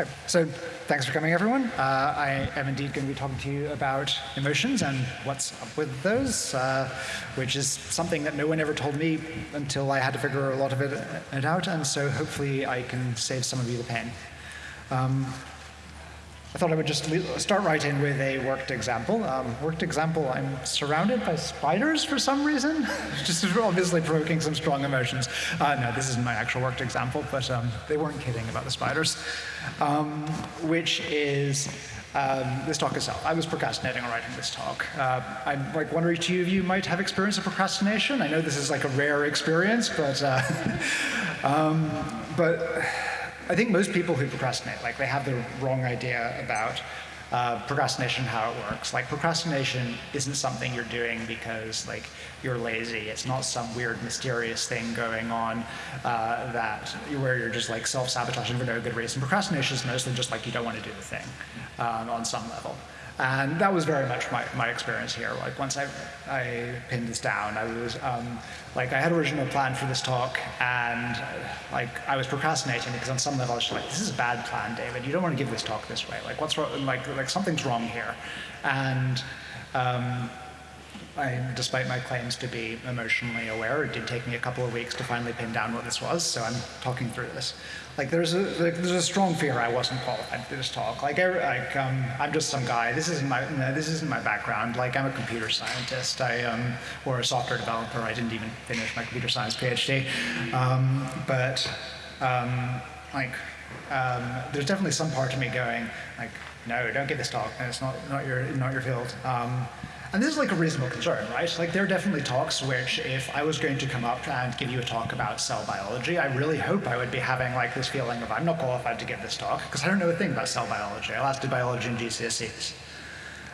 Hi. So thanks for coming, everyone. Uh, I am indeed going to be talking to you about emotions and what's up with those, uh, which is something that no one ever told me until I had to figure a lot of it, out, and so hopefully I can save some of you the pain. Um, I thought I would just start right in with a worked example. Um, worked example, I'm surrounded by spiders for some reason, just obviously provoking some strong emotions. Uh, no, this isn't my actual worked example, but um, they weren't kidding about the spiders, um, which is um, this talk itself. I was procrastinating on writing this talk. Uh, I'm like one or two of you might have experience of procrastination. I know this is like a rare experience, but uh, um, but I think most people who procrastinate, like they have the wrong idea about uh, procrastination, how it works. Like procrastination isn't something you're doing because like you're lazy. It's not some weird mysterious thing going on uh, that where you're just like self-sabotaging for no good reason. Procrastination is mostly just like you don't want to do the thing um, on some level. And that was very much my, my experience here. Like once I, I pinned this down, I was um, like, I had original plan for this talk and like I was procrastinating because on some level I was like, this is a bad plan, David. You don't want to give this talk this way. Like what's wrong? Like, like something's wrong here. And um, I, despite my claims to be emotionally aware, it did take me a couple of weeks to finally pin down what this was, so I'm talking through this. Like there's a, like, there's a strong fear I wasn't qualified for this talk. Like, I, like um, I'm just some guy. This isn't my no, this isn't my background. Like I'm a computer scientist. I um, or a software developer. I didn't even finish my computer science PhD. Um, but um, like um, there's definitely some part of me going like, no, don't give this talk. It's not not your not your field. And this is like a reasonable concern, right? Like there are definitely talks which if I was going to come up and give you a talk about cell biology, I really hope I would be having like this feeling of I'm not qualified to give this talk because I don't know a thing about cell biology. I last did biology in GCSEs.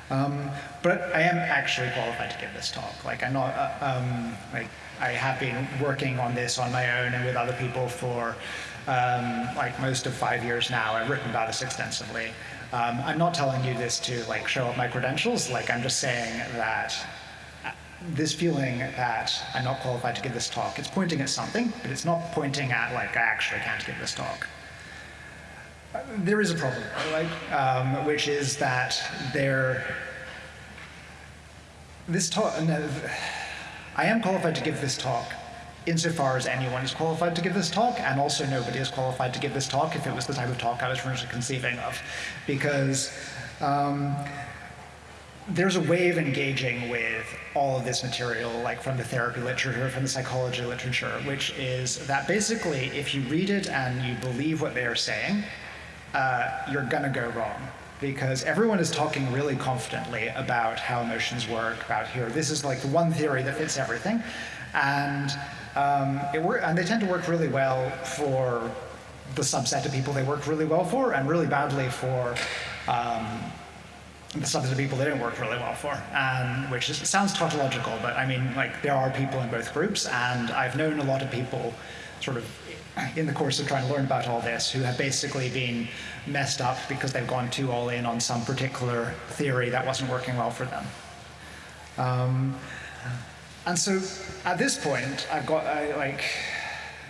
Um, but I am actually qualified to give this talk. Like I'm not, uh, um, like I have been working on this on my own and with other people for um, like most of five years now. I've written about this extensively. Um, I'm not telling you this to like show off my credentials, like I'm just saying that uh, this feeling that I'm not qualified to give this talk, it's pointing at something, but it's not pointing at like I actually can't give this talk. Uh, there is a problem, like, um, which is that there, this talk, no, I am qualified to give this talk, insofar as anyone is qualified to give this talk, and also nobody is qualified to give this talk if it was the type of talk I was originally conceiving of. Because um, there's a way of engaging with all of this material, like from the therapy literature, from the psychology literature, which is that basically if you read it and you believe what they are saying, uh, you're gonna go wrong because everyone is talking really confidently about how emotions work, about here, this is like the one theory that fits everything. And um, and they tend to work really well for the subset of people they work really well for, and really badly for um, the subset of people they don't work really well for. And which is, sounds tautological, but I mean, like there are people in both groups, and I've known a lot of people sort of in the course of trying to learn about all this who have basically been messed up because they've gone too all in on some particular theory that wasn't working well for them. Um, and so at this point, I've got I, like,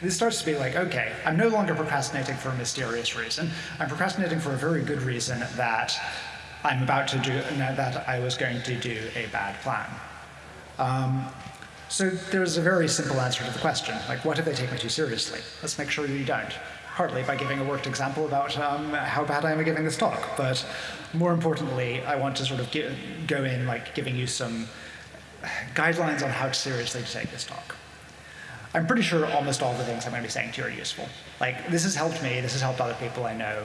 this starts to be like, okay, I'm no longer procrastinating for a mysterious reason. I'm procrastinating for a very good reason that I'm about to do, that I was going to do a bad plan. Um, so there's a very simple answer to the question, like what if they take me too seriously? Let's make sure you don't. Partly by giving a worked example about um, how bad I am at giving this talk, but more importantly, I want to sort of go in like giving you some guidelines on how seriously to take this talk. I'm pretty sure almost all the things I'm going to be saying to you are useful. Like, this has helped me, this has helped other people I know.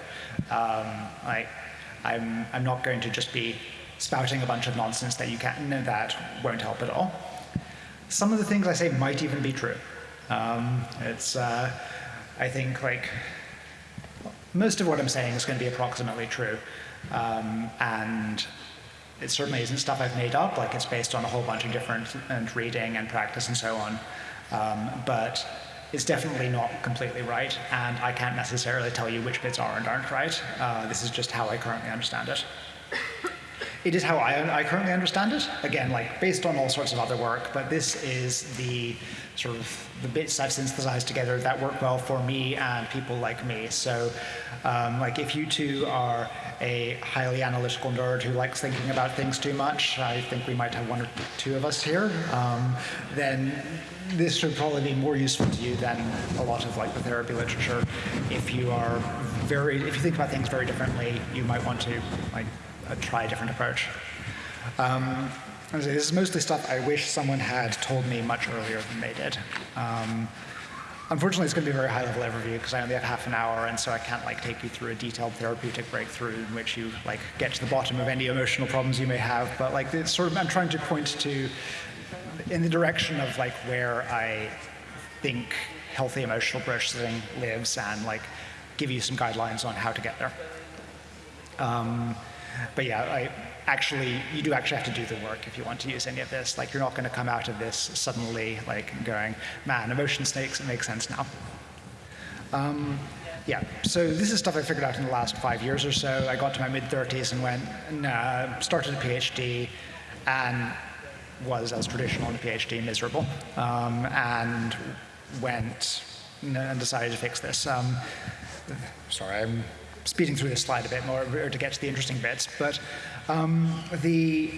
Um, like, I'm, I'm not going to just be spouting a bunch of nonsense that you can not know that won't help at all. Some of the things I say might even be true. Um, it's, uh, I think, like, most of what I'm saying is going to be approximately true. Um, and it certainly isn't stuff I've made up, like it's based on a whole bunch of different and reading and practice and so on. Um, but it's definitely not completely right, and I can't necessarily tell you which bits are and aren't right. Uh, this is just how I currently understand it. it is how I, I currently understand it. Again, like based on all sorts of other work, but this is the sort of the bits I've synthesized together that work well for me and people like me. So, um, like if you two are a highly analytical nerd who likes thinking about things too much, I think we might have one or two of us here, um, then this should probably be more useful to you than a lot of like the therapy literature. If you are very, if you think about things very differently, you might want to like uh, try a different approach. Um, this is mostly stuff I wish someone had told me much earlier than they did. Um, unfortunately, it's going to be a very high-level overview because I only have half an hour, and so I can't like take you through a detailed therapeutic breakthrough in which you like get to the bottom of any emotional problems you may have. But like, it's sort of I'm trying to point to in the direction of like where I think healthy emotional processing lives, and like give you some guidelines on how to get there. Um, but yeah, I actually, you do actually have to do the work if you want to use any of this. Like, you're not going to come out of this suddenly, like, going, man, emotion snakes, it makes sense now. Um, yeah, so this is stuff I figured out in the last five years or so. I got to my mid 30s and went, nah, started a PhD, and was, as traditional in a PhD, miserable, um, and went and decided to fix this. Um, sorry, I'm speeding through this slide a bit more to get to the interesting bits, but um, the,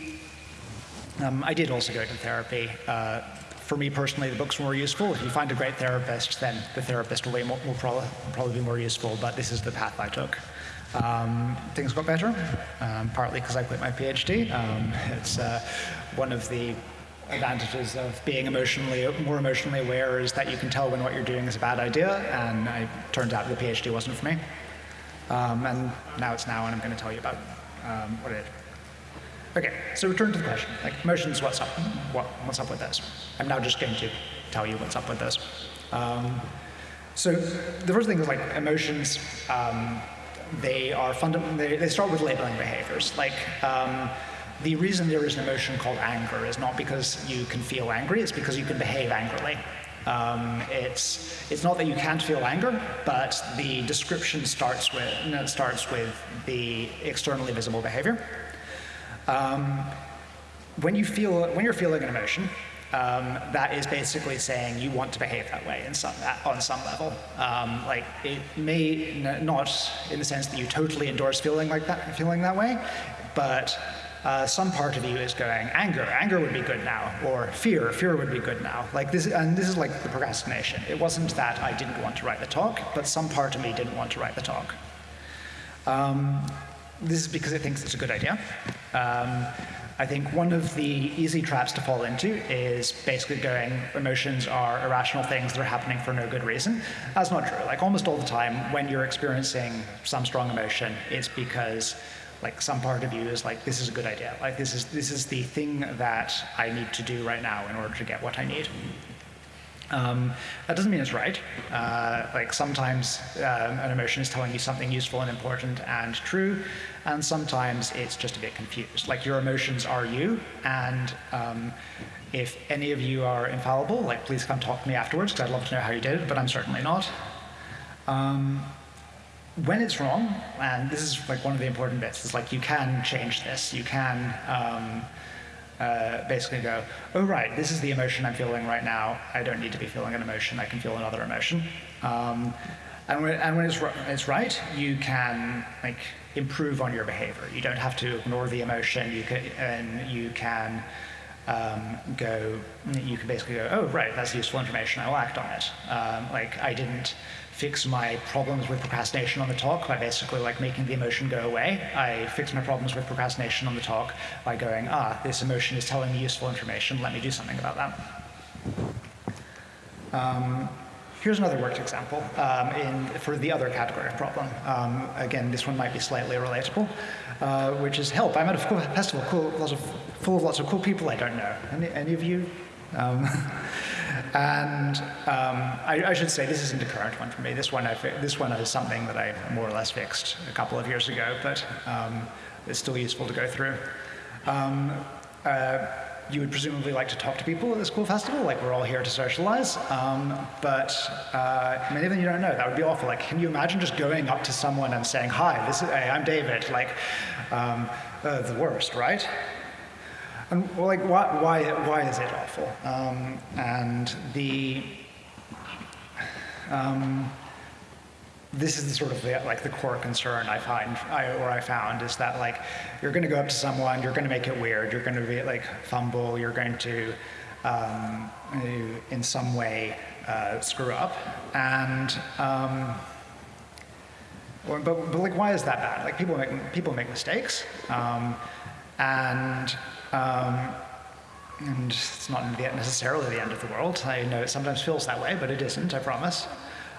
um, I did also go to therapy. Uh, for me personally, the books were more useful. If you find a great therapist, then the therapist will, more, will probably, probably, be more useful, but this is the path I took. Um, things got better, um, partly because I quit my PhD. Um, it's uh, one of the advantages of being emotionally more emotionally aware is that you can tell when what you're doing is a bad idea, and it turns out the PhD wasn't for me. Um, and now it's now, and I'm going to tell you about um, what it is. Okay, so return to the question, like emotions, what's up? What, what's up with this? I'm now just going to tell you what's up with this. Um, so the first thing is like emotions, um, they are fundamental, they, they, start with labeling behaviors. Like um, the reason there is an emotion called anger is not because you can feel angry, it's because you can behave angrily. Um, it's, it's not that you can't feel anger, but the description starts with, starts with the externally visible behavior. Um, when, you feel, when you're feeling an emotion, um, that is basically saying you want to behave that way some, on some level. Um, like it may not in the sense that you totally endorse feeling like that, feeling that way, but uh, some part of you is going, anger, anger would be good now, or fear, fear would be good now. Like this, and this is like the procrastination. It wasn't that I didn't want to write the talk, but some part of me didn't want to write the talk. Um, this is because it thinks it's a good idea. Um, I think one of the easy traps to fall into is basically going, emotions are irrational things that are happening for no good reason. That's not true. Like almost all the time, when you're experiencing some strong emotion, it's because like some part of you is like, this is a good idea. Like this is, this is the thing that I need to do right now in order to get what I need. Um, that doesn't mean it's right. Uh, like sometimes um, an emotion is telling you something useful and important and true, and sometimes it's just a bit confused. Like your emotions are you, and um, if any of you are infallible, like please come talk to me afterwards, because I'd love to know how you did it, but I'm certainly not. When it's wrong, and this is like one of the important bits, is like you can change this. You can um, uh, basically go, oh right, this is the emotion I'm feeling right now. I don't need to be feeling an emotion. I can feel another emotion. Um, and when, and when it's, it's right, you can like improve on your behavior. You don't have to ignore the emotion. You can, and you can um, go, you can basically go, oh right, that's useful information. I will act on it. Um, like I didn't fix my problems with procrastination on the talk by basically like making the emotion go away. I fix my problems with procrastination on the talk by going, ah, this emotion is telling me useful information, let me do something about that. Um, here's another worked example um, in, for the other category of problem. Um, again, this one might be slightly relatable, uh, which is help. I'm at a festival cool, lots of, full of lots of cool people I don't know. Any, any of you? Um, And um, I, I, should say this isn't a current one for me. This one, I, this one is something that I more or less fixed a couple of years ago, but um, it's still useful to go through. Um, uh, you would presumably like to talk to people at the school festival, like we're all here to socialize, um, but uh, many of them you don't know. That would be awful. Like, can you imagine just going up to someone and saying, "Hi, this is, hey, I'm David." Like, um, uh, the worst, right? And like, why, why, why is it awful? Um, and the, um, this is the sort of the, like the core concern I find, I, or I found, is that like you're going to go up to someone, you're going to make it weird, you're going to be like fumble, you're going to, um, in some way, uh, screw up, and um, but, but like why is that bad? Like people make people make mistakes, um, and um, and it's not necessarily the end of the world. I know it sometimes feels that way, but it isn't. I promise.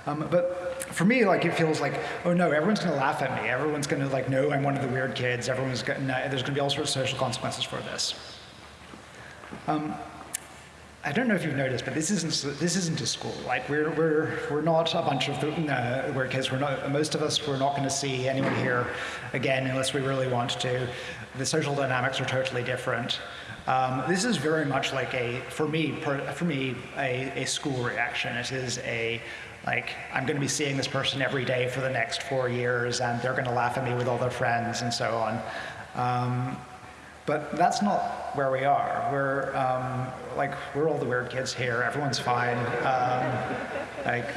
Um, but for me, like it feels like, oh no, everyone's going to laugh at me. Everyone's going to like know I'm one of the weird kids. Everyone's going. There's going to be all sorts of social consequences for this. Um, I don't know if you've noticed, but this isn't this isn't a school. Like we're we're we're not a bunch of uh, kids. We're not most of us. We're not going to see anyone here again unless we really want to. The social dynamics are totally different. Um, this is very much like a for me per, for me a, a school reaction. It is a like I'm going to be seeing this person every day for the next four years, and they're going to laugh at me with all their friends and so on. Um, but that's not where we are. We're um, like we're all the weird kids here. Everyone's fine. Um, like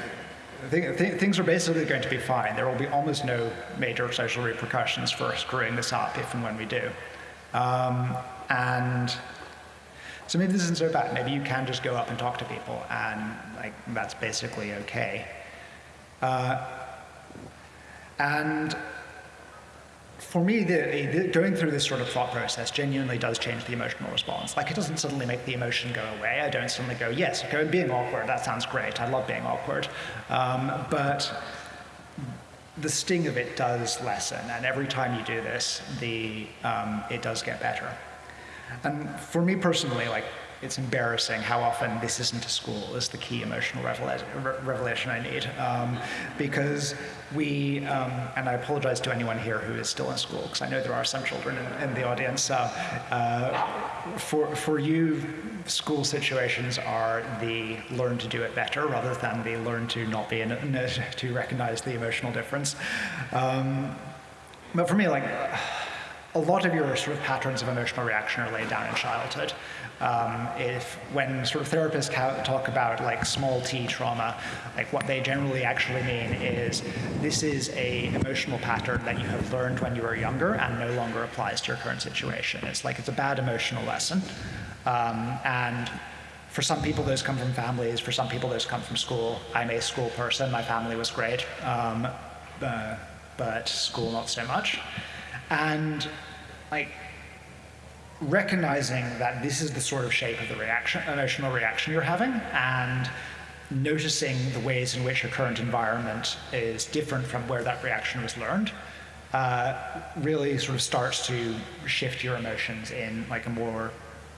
th th things are basically going to be fine. There will be almost no major social repercussions for screwing this up if and when we do. Um, and so maybe this isn't so bad. Maybe you can just go up and talk to people, and like that's basically okay. Uh, and for me, the, the, going through this sort of thought process genuinely does change the emotional response. Like it doesn't suddenly make the emotion go away. I don't suddenly go, yes, okay, being awkward, that sounds great. I love being awkward. Um, but the sting of it does lessen, and every time you do this, the, um, it does get better. And for me personally, like it's embarrassing how often this isn't a school is the key emotional revelation I need. Um, because we, um, and I apologize to anyone here who is still in school, because I know there are some children in, in the audience. Uh, uh, for, for you, school situations are the learn to do it better rather than the learn to not be in it, to recognize the emotional difference. Um, but for me, like, a lot of your sort of patterns of emotional reaction are laid down in childhood. Um, if when sort of therapists talk about like small t trauma, like what they generally actually mean is this is a emotional pattern that you have learned when you were younger and no longer applies to your current situation. It's like it's a bad emotional lesson. Um, and for some people, those come from families. For some people, those come from school. I'm a school person. My family was great, um, uh, but school not so much. And like recognizing that this is the sort of shape of the reaction, emotional reaction you're having, and noticing the ways in which your current environment is different from where that reaction was learned, uh, really sort of starts to shift your emotions in like a more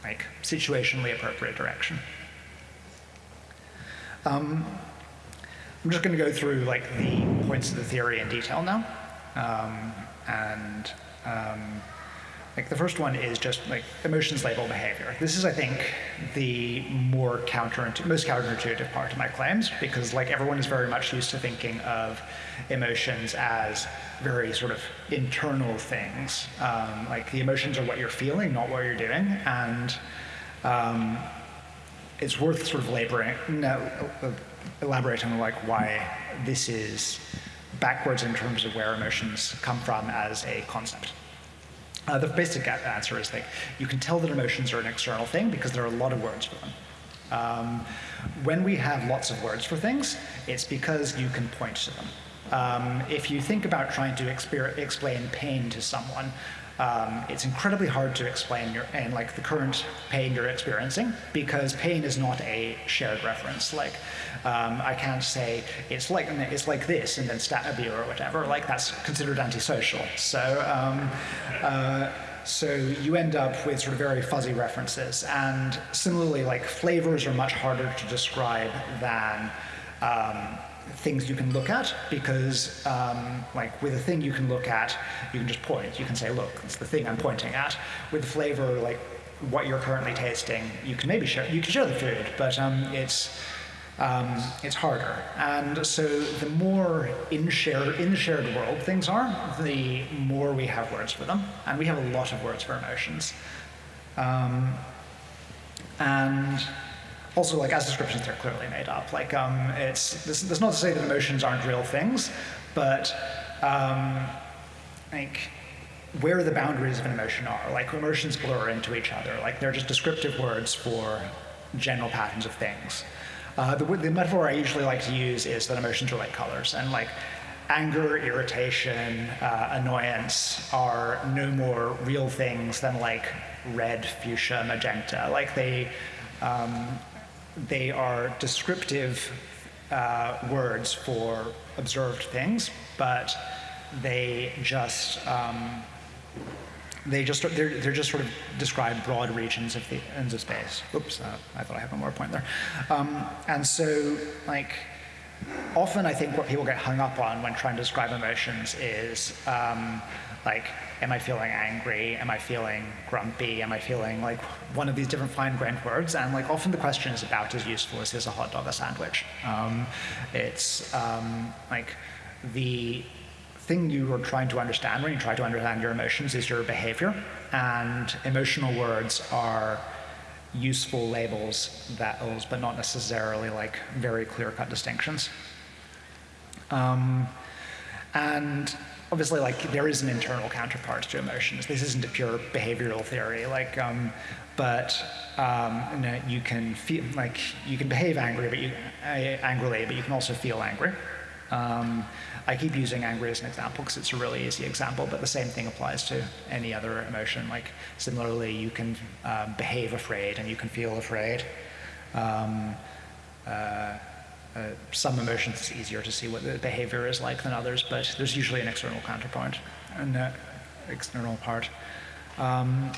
like situationally appropriate direction. Um, I'm just going to go through like the points of the theory in detail now, um, and um, like the first one is just like emotions label behavior. This is, I think, the more counterintuitive, most counterintuitive part of my claims because like everyone is very much used to thinking of emotions as very sort of internal things. Um, like the emotions are what you're feeling, not what you're doing, and um, it's worth sort of laboring, no, elaborating on like why this is backwards in terms of where emotions come from as a concept. Uh, the basic answer is that you can tell that emotions are an external thing because there are a lot of words for them. Um, when we have lots of words for things, it's because you can point to them. Um, if you think about trying to explain pain to someone, um, it's incredibly hard to explain your and like the current pain you're experiencing because pain is not a shared reference. Like um, I can't say it's like it's like this and then stat a beer or whatever. Like that's considered antisocial. So. Um, uh, so you end up with sort of very fuzzy references. And similarly, like flavors are much harder to describe than um, things you can look at because um, like with a thing you can look at, you can just point. You can say, look, it's the thing I'm pointing at. With flavor, like what you're currently tasting, you can maybe share, you can share the food, but um, it's, um, it's harder. And so the more in, share, in the shared world things are, the more we have words for them. And we have a lot of words for emotions. Um, and also, like as descriptions, they're clearly made up. Like, um, it's this, that's not to say that emotions aren't real things, but um, like where the boundaries of an emotion are. Like emotions blur into each other. Like they're just descriptive words for general patterns of things. Uh, the, the, metaphor I usually like to use is that emotions are like colors, and like anger, irritation, uh, annoyance are no more real things than like red, fuchsia, magenta. Like they, um, they are descriptive uh, words for observed things, but they just um, they just they're, they're just sort of describe broad regions of the ends of space. Oops, uh, I thought I had one more point there. Um, and so like often I think what people get hung up on when trying to describe emotions is um, like, am I feeling angry? Am I feeling grumpy? Am I feeling like one of these different fine-grained words? And like often the question is about as useful as is a hot dog a sandwich. Um, it's um, like the thing you are trying to understand when you try to understand your emotions is your behavior. And emotional words are useful labels, that but not necessarily like very clear-cut distinctions. Um, and obviously, like there is an internal counterpart to emotions. This isn't a pure behavioral theory, like, um, but um, you, know, you, can feel like you can behave angry, but you uh, angrily, but you can also feel angry. Um, I keep using angry as an example because it's a really easy example, but the same thing applies to any other emotion. Like similarly, you can um, behave afraid and you can feel afraid. Um, uh, uh, some emotions it's easier to see what the behavior is like than others, but there's usually an external counterpoint, an uh, external part. Um,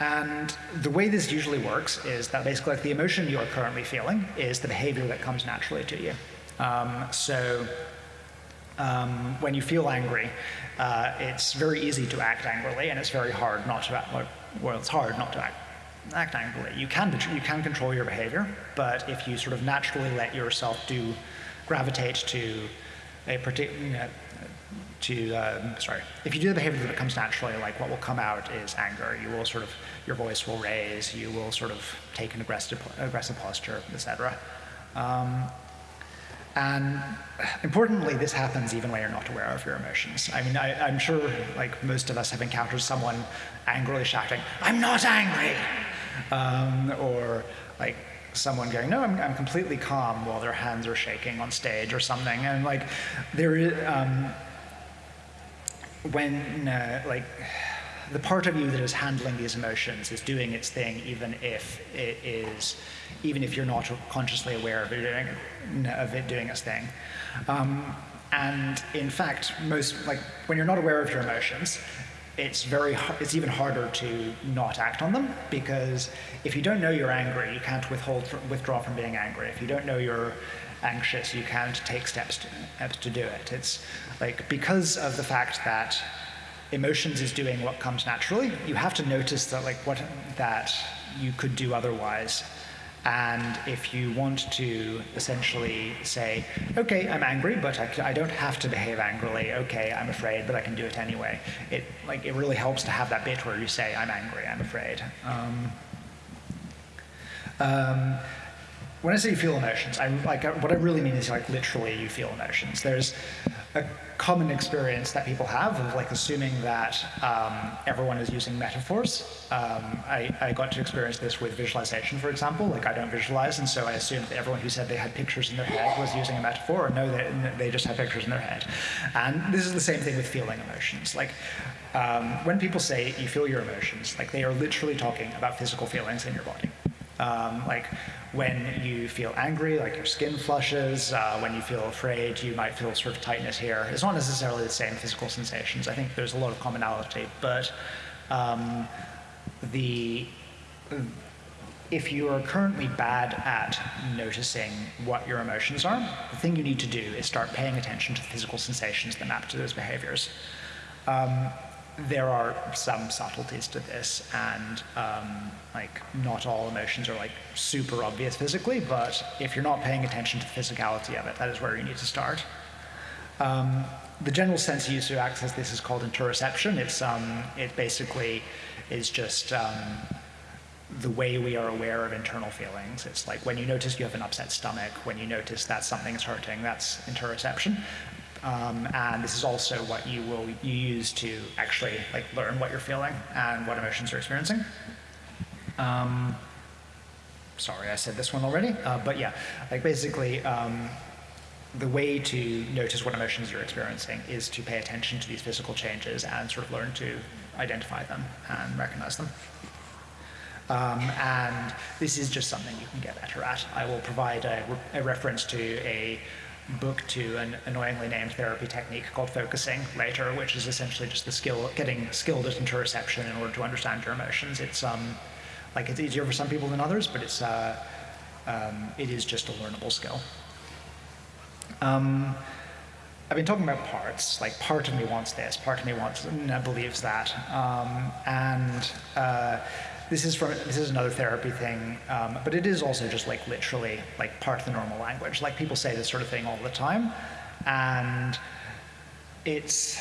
and the way this usually works is that basically like the emotion you are currently feeling is the behavior that comes naturally to you. Um, so um, when you feel angry, uh, it's very easy to act angrily, and it's very hard not to act. Well, it's hard not to act, act angrily. You can you can control your behavior, but if you sort of naturally let yourself do gravitate to a particular you know, to uh, sorry, if you do the behavior that comes naturally, like what will come out is anger. You will sort of your voice will raise. You will sort of take an aggressive aggressive posture, etc. Um, and importantly, this happens even when you're not aware of your emotions. I mean, I, am sure like most of us have encountered someone angrily shouting, I'm not angry! Um, or like someone going, no, I'm, I'm, completely calm while their hands are shaking on stage or something. And like there is, um, when uh, like, the part of you that is handling these emotions is doing its thing even if it is even if you're not consciously aware of it doing, of it doing its thing. Um, and in fact, most like when you're not aware of your emotions, it's very it's even harder to not act on them because if you don't know you're angry, you can't withhold withdraw from being angry. If you don't know you're anxious, you can't take steps to, steps to do it. It's like because of the fact that emotions is doing what comes naturally, you have to notice that like what that you could do otherwise and if you want to essentially say, okay, I'm angry, but I, I, don't have to behave angrily. Okay, I'm afraid, but I can do it anyway. It like it really helps to have that bit where you say, I'm angry, I'm afraid. Um, um, when I say you feel emotions, I like what I really mean is like literally you feel emotions. There's a common experience that people have of like assuming that um, everyone is using metaphors. Um, I, I, got to experience this with visualization, for example. Like I don't visualize, and so I assumed that everyone who said they had pictures in their head was using a metaphor, or no, they, they just have pictures in their head. And this is the same thing with feeling emotions. Like um, when people say you feel your emotions, like they are literally talking about physical feelings in your body. Um, like when you feel angry, like your skin flushes. Uh, when you feel afraid, you might feel sort of tightness here. It's not necessarily the same physical sensations. I think there's a lot of commonality, but um, the if you are currently bad at noticing what your emotions are, the thing you need to do is start paying attention to the physical sensations that map to those behaviors. Um, there are some subtleties to this, and um, like not all emotions are like super obvious physically, but if you're not paying attention to the physicality of it, that is where you need to start. Um, the general sense used to access this is called interoception. It's um, it basically is just um, the way we are aware of internal feelings. It's like when you notice you have an upset stomach, when you notice that something is hurting, that's interoception. Um, and this is also what you will use to actually like learn what you're feeling and what emotions you're experiencing. Um, sorry, I said this one already, uh, but yeah, like basically um, the way to notice what emotions you're experiencing is to pay attention to these physical changes and sort of learn to identify them and recognize them. Um, and this is just something you can get better at. I will provide a, a reference to a book to an annoyingly named therapy technique called focusing later, which is essentially just the skill, getting skilled at interoception in order to understand your emotions. It's um, like it's easier for some people than others, but it's uh, um, it is just a learnable skill. Um, I've been talking about parts. Like part of me wants this, part of me wants believes that, um, and. Uh, this is from this is another therapy thing, um, but it is also just like literally like part of the normal language. Like people say this sort of thing all the time, and it's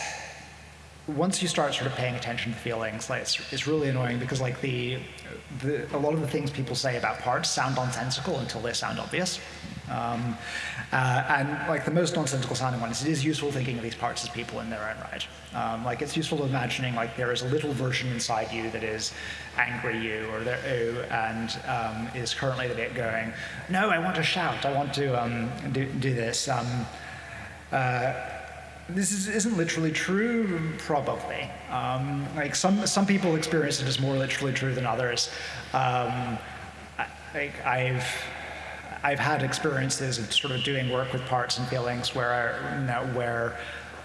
once you start sort of paying attention to feelings, like it's, it's really annoying because like the, the a lot of the things people say about parts sound nonsensical until they sound obvious. Um, uh, and like the most nonsensical sounding ones, it is useful thinking of these parts as people in their own right. Um, like it's useful imagining like there is a little version inside you that is angry you or there, and um, is currently the bit going, no, I want to shout, I want to um, do, do, this. Um, uh, this is, isn't literally true, probably. Um, like some, some people experience it as more literally true than others. I, like I've, I've had experiences of sort of doing work with parts and feelings where, I, you know, where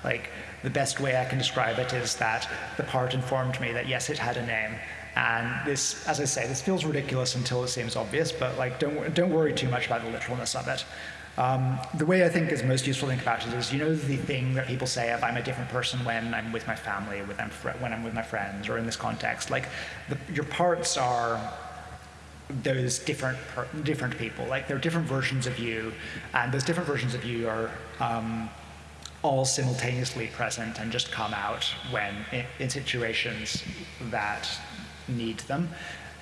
like the best way I can describe it is that the part informed me that yes, it had a name. And this, as I say, this feels ridiculous until it seems obvious, but like don't, don't worry too much about the literalness of it. Um, the way I think is most useful to think about it is, you know, the thing that people say of I'm a different person when I'm with my family, with when I'm with my friends, or in this context. Like, the, your parts are those different different people. Like, there are different versions of you, and those different versions of you are um, all simultaneously present and just come out when in, in situations that need them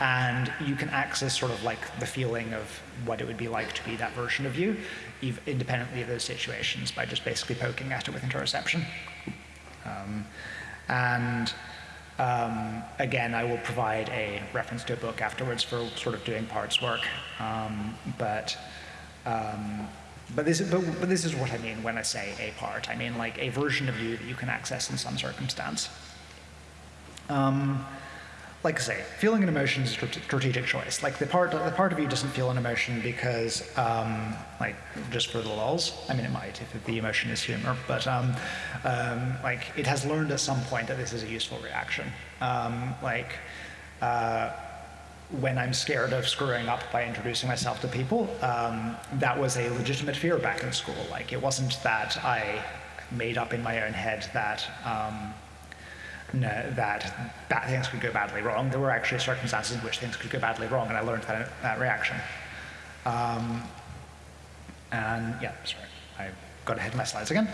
and you can access sort of like the feeling of what it would be like to be that version of you, independently of those situations, by just basically poking at it with interoception. Um, and um, again, I will provide a reference to a book afterwards for sort of doing parts work, um, but. Um, but this, but, but this is what I mean when I say a part. I mean like a version of you that you can access in some circumstance. Um, like I say, feeling an emotion is a strategic choice. Like the part, the part of you doesn't feel an emotion because, um, like, just for the lulls. I mean, it might if the emotion is humor, but um, um, like it has learned at some point that this is a useful reaction. Um, like. Uh, when I'm scared of screwing up by introducing myself to people, um, that was a legitimate fear back in school. Like, it wasn't that I made up in my own head that um, that bad things could go badly wrong. There were actually circumstances in which things could go badly wrong, and I learned that, that reaction. Um, and yeah, sorry, I got ahead of my slides again.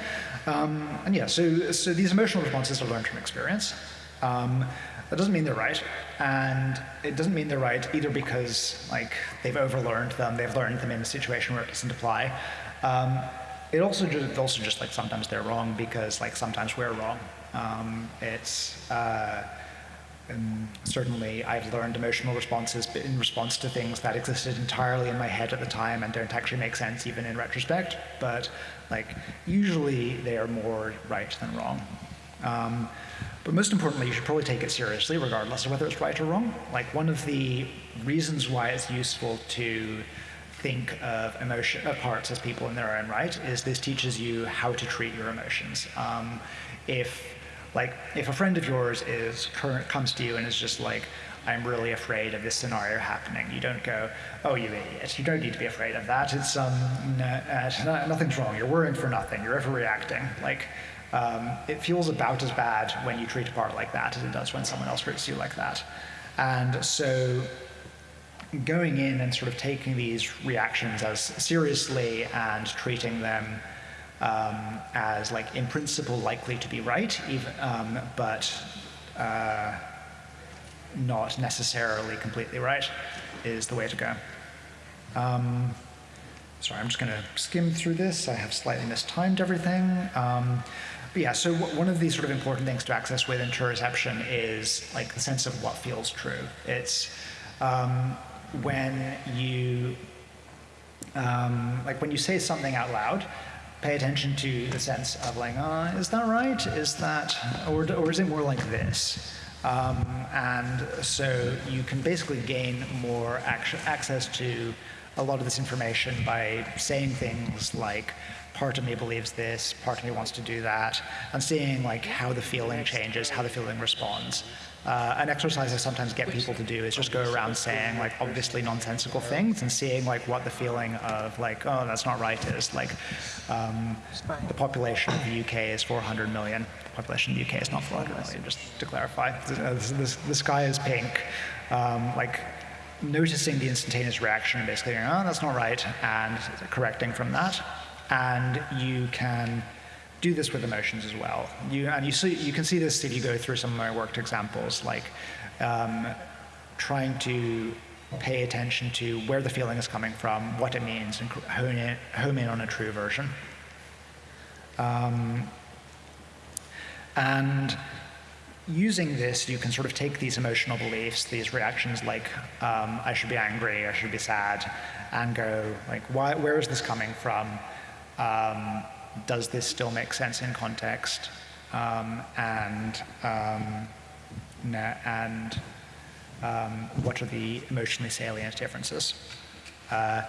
Um, and yeah, so, so these emotional responses are learned from experience. Um, that doesn't mean they're right, and it doesn't mean they're right either because like they've overlearned them, they've learned them in a situation where it doesn't apply. Um, it also just, also just like sometimes they're wrong because like sometimes we're wrong. Um, it's uh, certainly I've learned emotional responses in response to things that existed entirely in my head at the time and don't actually make sense even in retrospect. But like usually they are more right than wrong. Um, but most importantly, you should probably take it seriously, regardless of whether it's right or wrong. Like one of the reasons why it's useful to think of emotion of parts as people in their own right is this teaches you how to treat your emotions. Um, if like, if a friend of yours is current comes to you and is just like, I'm really afraid of this scenario happening. You don't go, oh, you idiot. You don't need to be afraid of that. It's um, uh, nothing's wrong. You're worrying for nothing. You're overreacting. Like, um, it feels about as bad when you treat a part like that as it does when someone else hurts you like that. And so going in and sort of taking these reactions as seriously and treating them um, as like in principle likely to be right, even, um, but uh, not necessarily completely right, is the way to go. Um, sorry, I'm just going to skim through this. I have slightly mistimed everything. Um, but yeah, so one of the sort of important things to access with interoception is like the sense of what feels true. It's um, when you um, like when you say something out loud, pay attention to the sense of like, uh, is that right? Is that, or, or is it more like this? Um, and so you can basically gain more access to a lot of this information by saying things like, part of me believes this, part of me wants to do that, and seeing like how the feeling changes, how the feeling responds. Uh, an exercise I sometimes get people to do is just go around saying like obviously nonsensical things and seeing like what the feeling of like, oh, that's not right is. Like um, the population of the UK is 400 million. The population of the UK is not 400 million, just to clarify. This, the sky is pink. Um, like noticing the instantaneous reaction and basically oh, that's not right, and correcting from that. And you can do this with emotions as well. You, and you, see, you can see this if you go through some of my worked examples, like um, trying to pay attention to where the feeling is coming from, what it means, and hone in, home in on a true version. Um, and using this, you can sort of take these emotional beliefs, these reactions like, um, I should be angry, I should be sad, and go, like, why, where is this coming from? Um, does this still make sense in context? Um, and um, and um, what are the emotionally salient differences? Uh,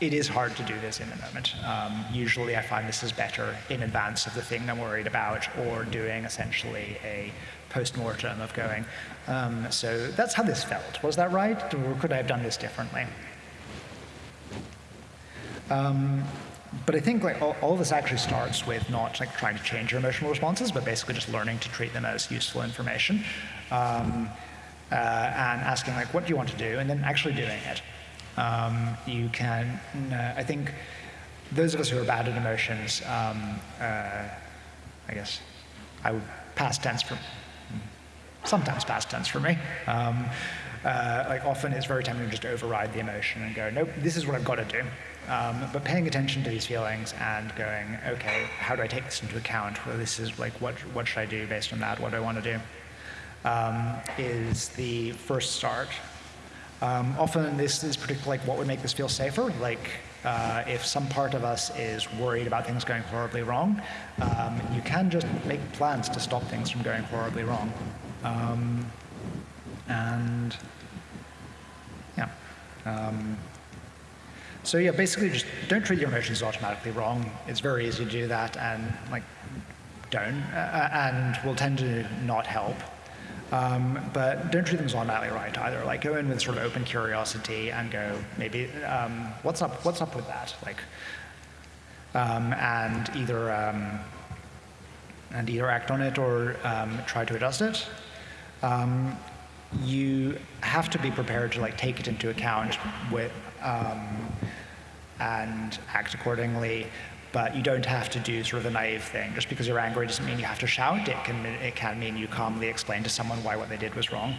it is hard to do this in the moment. Um, usually I find this is better in advance of the thing I'm worried about or doing essentially a post-mortem of going, um, so that's how this felt. Was that right? Or could I have done this differently? Um, but I think like all, all, this actually starts with not like trying to change your emotional responses, but basically just learning to treat them as useful information, um, uh, and asking like, what do you want to do, and then actually doing it. Um, you can, uh, I think, those of us who are bad at emotions, um, uh, I guess, I would past tense for, sometimes past tense for me. Um, uh, like often it's very tempting to just override the emotion and go, nope, this is what I've got to do. Um, but paying attention to these feelings and going, okay, how do I take this into account? Well, this is like, what, what should I do based on that? What do I want to do? Um, is the first start. Um, often this is particularly like what would make this feel safer. Like uh, if some part of us is worried about things going horribly wrong, um, you can just make plans to stop things from going horribly wrong. Um, and yeah. Um, so yeah, basically just don't treat your emotions automatically wrong. It's very easy to do that and like don't, uh, and will tend to not help. Um, but don't treat them as automatically right either. Like go in with sort of open curiosity and go maybe um, what's up what's up with that like um, and either um, and either act on it or um, try to adjust it. You have to be prepared to like take it into account with um, and act accordingly. But you don't have to do sort of the naive thing. Just because you're angry doesn't mean you have to shout. It can, it can mean you calmly explain to someone why what they did was wrong.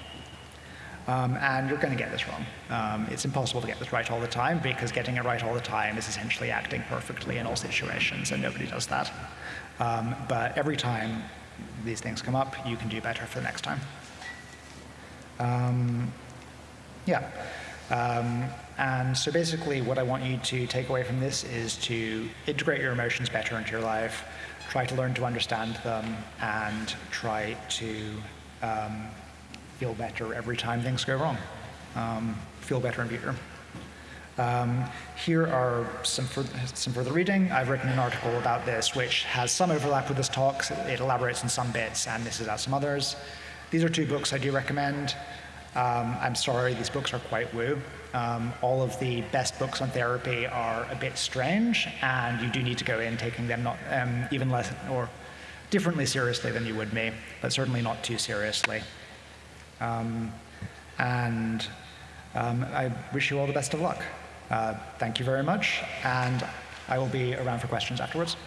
Um, and you're going to get this wrong. Um, it's impossible to get this right all the time because getting it right all the time is essentially acting perfectly in all situations, and nobody does that. Um, but every time these things come up, you can do better for the next time. Um, yeah. Um, and so basically what I want you to take away from this is to integrate your emotions better into your life, try to learn to understand them, and try to um, feel better every time things go wrong. Um, feel better and future. Um, here are some, some further reading. I've written an article about this which has some overlap with this talk. It elaborates on some bits and misses out some others. These are two books I do recommend. Um, I'm sorry, these books are quite woo. Um, all of the best books on therapy are a bit strange, and you do need to go in taking them not um, even less or differently seriously than you would me, but certainly not too seriously. Um, and um, I wish you all the best of luck. Uh, thank you very much, and I will be around for questions afterwards.